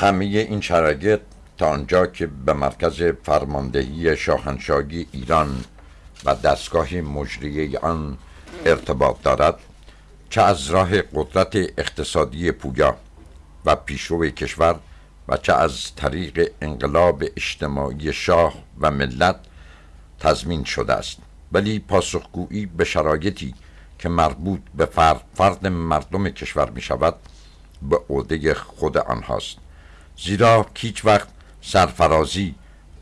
همه این شرایط تا آنجا که به مرکز فرماندهی شاهنشاهی ایران و دستگاه مجریه آن ارتباط دارد چه از راه قدرت اقتصادی پویا و پیشرو کشور و چه از طریق انقلاب اجتماعی شاه و ملت تضمین شده است. ولی پاسخگویی به شرایطی که مربوط به فرد, فرد مردم کشور می شود به عهده خود آنهاست. زیرا هیچ وقت سرفرازی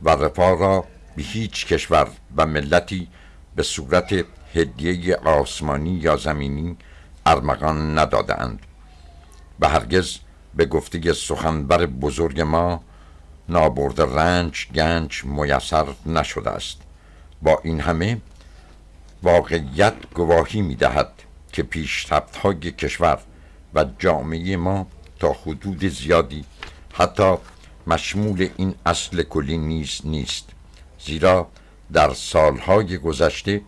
و رفاه را به هیچ کشور و ملتی به صورت هدیه آسمانی یا زمینی ارمغان ندادند و هرگز به گفته سخنبر بزرگ ما نابرد رنج گنج میسر نشده است. با این همه واقعیت گواهی می دهد که پیشرفت های کشور و جامعه ما تا حدود زیادی حتی مشمول این اصل کلی نیز نیست زیرا در سالهای گذشته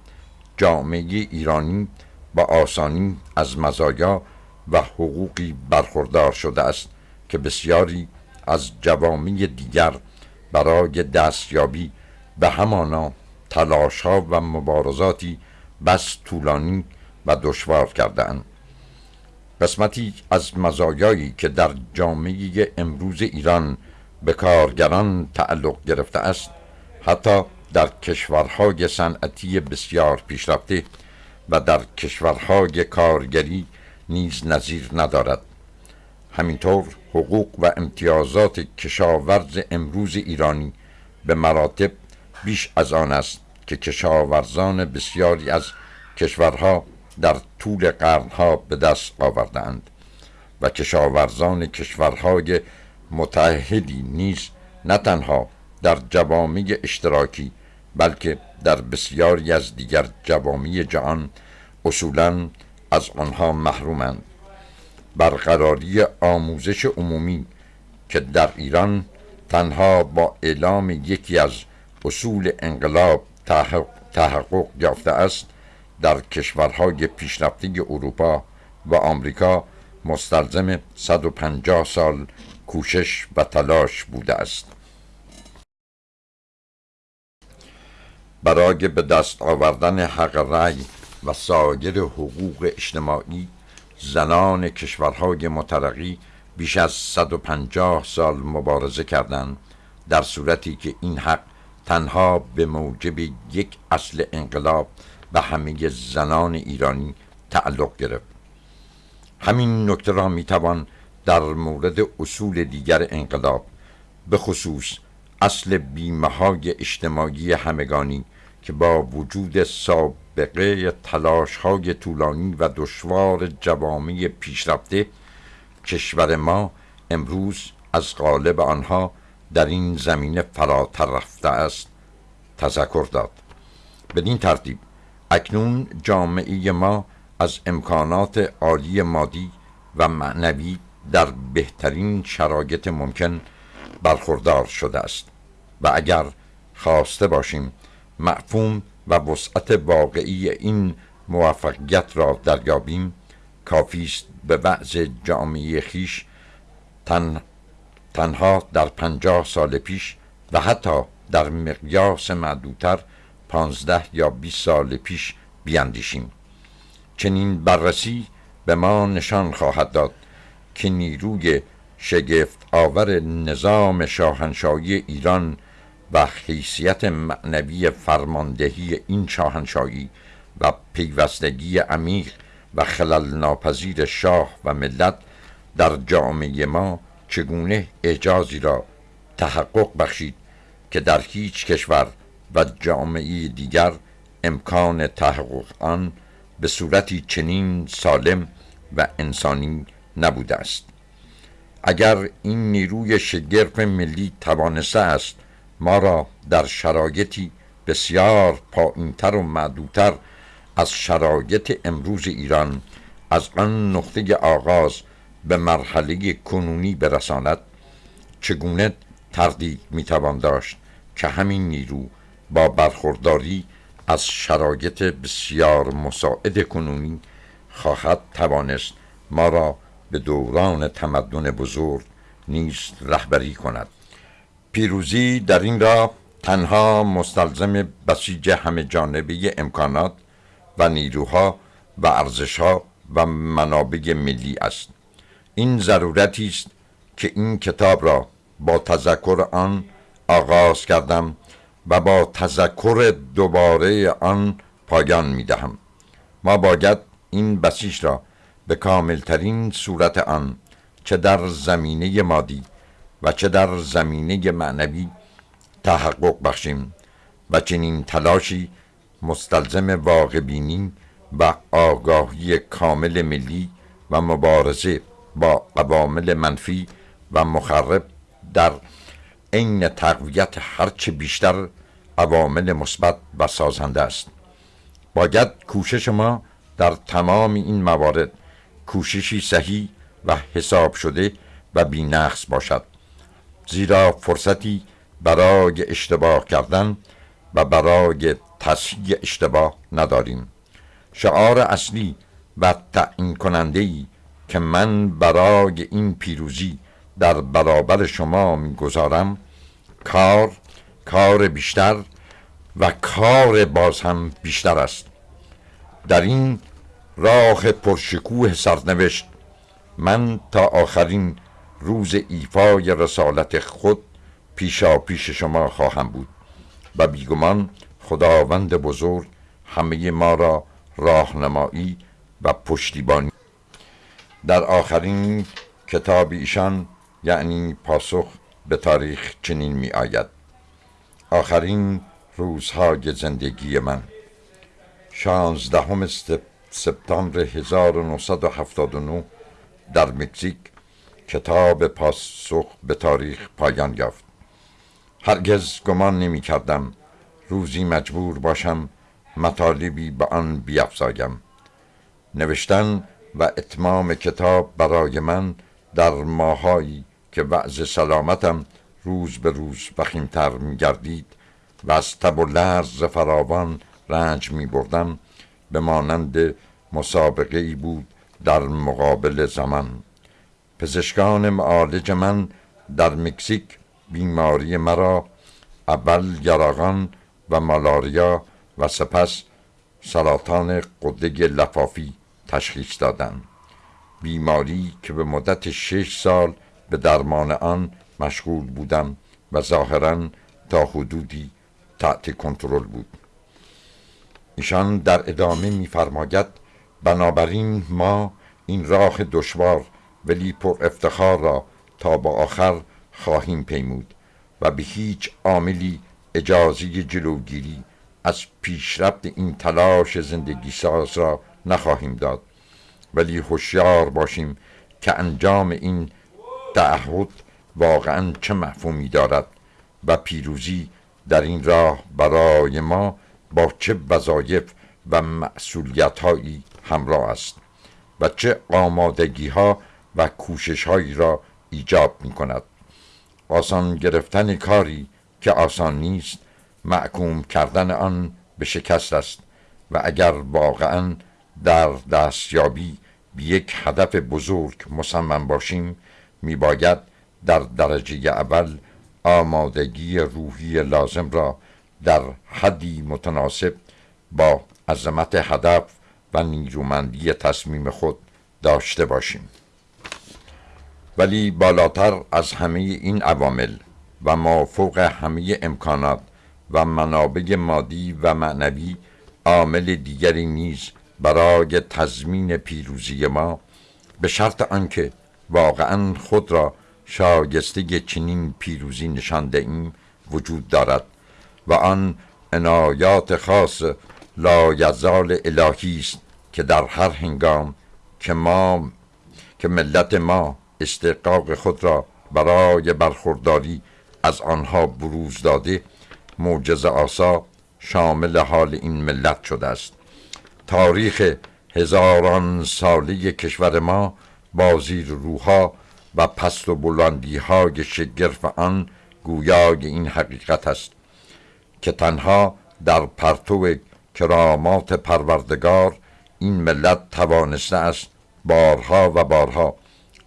جامعه ایرانی با آسانی از مزایا و حقوقی برخوردار شده است که بسیاری از جوامع دیگر برای دستیابی به همانا تلاش ها و مبارزاتی بس طولانی و دشوار کردهاند. قسمتی از مزایایی که در جامعه امروز ایران به کارگران تعلق گرفته است حتی در کشورهای صنعتی بسیار پیشرفته و در کشورهای کارگری نیز نظیر ندارد. همینطور حقوق و امتیازات کشاورز امروز ایرانی به مراتب بیش از آن است که کشاورزان بسیاری از کشورها در طول قرنها به دست آوردند و کشاورزان کشورهای متحدی نیز نه تنها در جوامع اشتراکی بلکه در بسیاری از دیگر جوامع جهان اصولا از آنها محرومند. برقراری آموزش عمومی که در ایران تنها با اعلام یکی از اصول انقلاب تحقق یافته است در کشورهای پیشرفته اروپا و آمریکا مستلزم 150 سال کوشش و تلاش بوده است. برای به دست آوردن حق رأی و سایر حقوق اجتماعی زنان کشورهای مترقی بیش از 150 سال مبارزه کردند در صورتی که این حق تنها به موجب یک اصل انقلاب به همه زنان ایرانی تعلق گرفت. همین نکته را می‌توان در مورد اصول دیگر انقلاب به خصوص اصل بیمه های اجتماعی همگانی که با وجود سابقه تلاش های طولانی و دشوار جوامع پیشرفته کشور ما امروز از غالب آنها در این زمینه فراتر رفته است تذکر داد. بدین ترتیب اکنون جامعه ما از امکانات عالی مادی و معنوی در بهترین شرایط ممکن برخوردار شده است. و اگر خواسته باشیم مفهوم و وسعت واقعی این موفقیت را دریابیم کافی است به وضع جامعه خیش تن تنها در پنجاه سال پیش و حتی در مقیاس معدودتر پانزده یا بیست سال پیش بیاندیشیم. چنین بررسی به ما نشان خواهد داد که نیروی شگفت آور نظام شاهنشاهی ایران و حیثیت معنوی فرماندهی این شاهنشاهی و پیوستگی عمیق و خلل ناپذیر شاه و ملت در جامعه ما چگونه اعجازی را تحقق بخشید که در هیچ کشور و جامعه دیگر امکان تحقق آن به صورتی چنین سالم و انسانی نبوده است. اگر این نیروی شگرف ملی توانسته است ما را در شرایطی بسیار پایینتر و معدودتر از شرایط امروز ایران از آن نقطه آغاز به مرحله کنونی برساند چگونه تردید می‌توان داشت که همین نیرو با برخورداری از شرایط بسیار مساعد کنونی خواهد توانست ما را به دوران تمدن بزرگ نیز رهبری کند. پیروزی در این را تنها مستلزم بسیج همه جانبه امکانات و نیروها و ارزشها و منابع ملی است. این ضرورتی است که این کتاب را با تذکر آن آغاز کردم و با تذکر دوباره آن پایان می دهم ما باید این بسیج را به کاملترین صورت آن چه در زمینه مادی و چه در زمینه معنوی تحقق بخشیم و چنین تلاشی مستلزم واقع بینی و آگاهی کامل ملی و مبارزه با قوامل منفی و مخرب در عین تقویت هرچه بیشتر عوامل مثبت و سازنده است. باید کوشش ما در تمام این موارد کوششی صحیح و حساب شده و بینقص باشد. زیرا فرصتی برای اشتباه کردن و برای تصحیح اشتباه نداریم. شعار اصلی و تعیین کننده ای که من برای این پیروزی در برابر شما می‌گذارم کار کار بیشتر و کار باز هم بیشتر است. در این راه پرشکوه سرنوشت من تا آخرین روز ایفای رسالت خود پیشا پیش شما خواهم بود و بیگمان خداوند بزرگ همه ما را راهنمایی و پشتیبانی. در آخرین کتاب ایشان یعنی پاسخ به تاریخ چنین می آید. آخرین روزهای زندگی من. شانزدهم سپتامبر 1979 در مکزیک کتاب پاسخ به تاریخ پایان یافت. هرگز گمان نمی کردم روزی مجبور باشم مطالبی به آن بیافزایم. نوشتن و اتمام کتاب برای من در ماهایی که وضع سلامتم روز به روز وخیمتر می گردید و از تب و لرز فراوان رنج می بردم به مانند مسابقه ای بود در مقابل زمان. پزشکان معالج من در مکزیک بیماری مرا اول یراغان و مالاریا و سپس سرطان قده لفافی تشخیص دادند. بیماری که به مدت شش سال به درمان آن مشغول بودم و ظاهرا تا حدودی تحت کنترل بود. ایشان در ادامه میفرماید بنابراین ما این راه دشوار ولی پر افتخار را تا با آخر خواهیم پیمود و به هیچ عاملی اجازه جلوگیری از پیشرفت این تلاش زندگی ساز را نخواهیم داد. ولی هوشیار باشیم که انجام این تعهد واقعا چه مفهومی دارد و پیروزی در این راه برای ما با چه وظایف و مسئولیت هایی همراه است و چه آمادگی ها و کوشش هایی را ایجاب می کند آسان گرفتن کاری که آسان نیست معکوم کردن آن به شکست است و اگر واقعا در دستیابی به یک هدف بزرگ مصمم باشیم میباید در درجه اول آمادگی روحی لازم را در حدی متناسب با عظمت هدف و نیرومندی تصمیم خود داشته باشیم. ولی بالاتر از همه این عوامل و ما فوق همه امکانات و منابع مادی و معنوی عامل دیگری نیز برای تضمین پیروزی ما به شرط آنکه واقعا خود را شایسته چنین پیروزی نشانده ایم وجود دارد و آن عنایات خاص لایزال الهی است که در هر هنگام که ما که ملت ما استقاق خود را برای برخورداری از آنها بروز داده معجز آسا شامل حال این ملت شده است. تاریخ هزاران ساله کشور ما با زیر روها و پست و بلندی های شگرف آن گویای این حقیقت است که تنها در پرتو کرامات پروردگار این ملت توانسته است بارها و بارها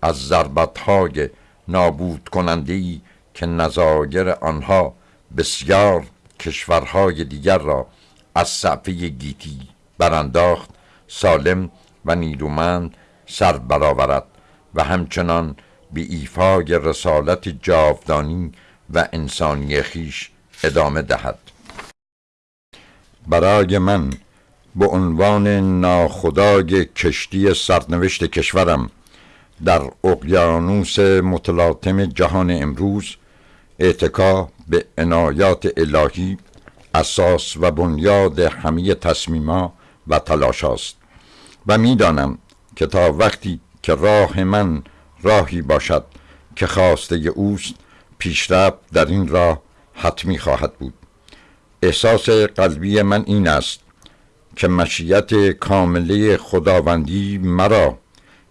از ضربتهای نابود کننده که نظایر آنها بسیار کشورهای دیگر را از صفحه گیتی برانداخت سالم و نیرومند سر برآورد و همچنان به ایفای رسالت جاودانی و انسانی خیش ادامه دهد. برای من به عنوان ناخدای کشتی سرنوشت کشورم در اقیانوس متلاطم جهان امروز اعتکا به عنایات الهی اساس و بنیاد همه تصمیما و تلاش است و می‌دانم که تا وقتی که راه من راهی باشد که خواسته اوست پیشرفت در این راه حتمی خواهد بود. احساس قلبی من این است که مشیت کامله خداوندی مرا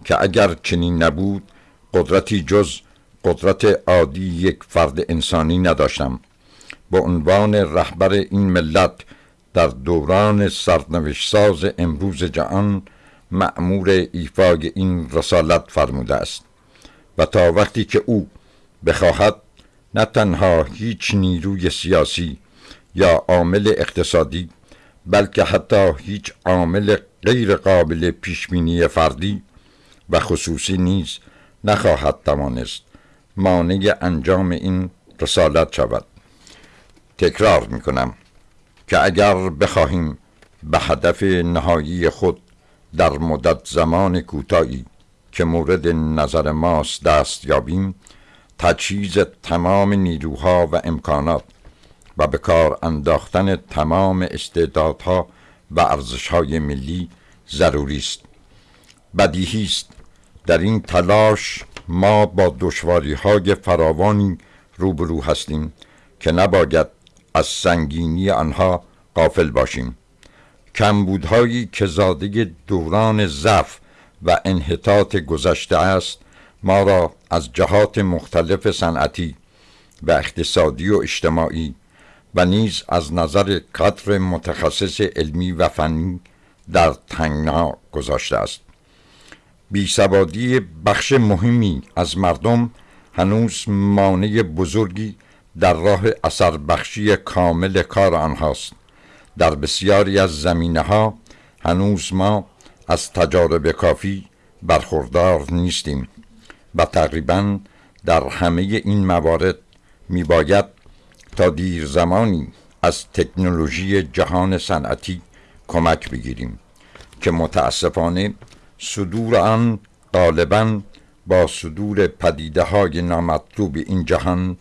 که اگر چنین نبود قدرتی جز قدرت عادی یک فرد انسانی نداشتم. به عنوان رهبر این ملت در دوران سرنوشت ساز امروز جهان مأمور ایفای این رسالت فرموده است. و تا وقتی که او بخواهد نه تنها هیچ نیروی سیاسی یا عامل اقتصادی بلکه حتی هیچ عامل غیر قابل پیشبینی فردی و خصوصی نیز نخواهد توانست مانع انجام این رسالت شود. تکرار می کنم که اگر بخواهیم به هدف نهایی خود در مدت زمان کوتاهی که مورد نظر ماست دست یابیم تجهیز تمام نیروها و امکانات و به کار انداختن تمام استعدادها و ارزشهای ملی ضروری است. بدیهی است. در این تلاش ما با دشواری های فراوانی روبرو هستیم که نباید از سنگینی آنها قافل باشیم. کمبودهایی که زاده دوران ضعف و انحطاط گذشته است ما را از جهات مختلف صنعتی و اقتصادی و اجتماعی و نیز از نظر قدر متخصص علمی و فنی در تنگنا گذاشته است. بیسوادی بخش مهمی از مردم هنوز مانع بزرگی در راه اثر بخشی کامل کار آنهاست. در بسیاری از زمینه ها هنوز ما از تجارب کافی برخوردار نیستیم و تقریبا در همه این موارد می باید تا دیر زمانی از تکنولوژی جهان صنعتی کمک بگیریم که متاسفانه صدور آن غالبا با صدور پدیده های نامطلوب این جهان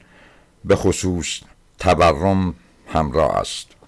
به خصوص تورم همراه است.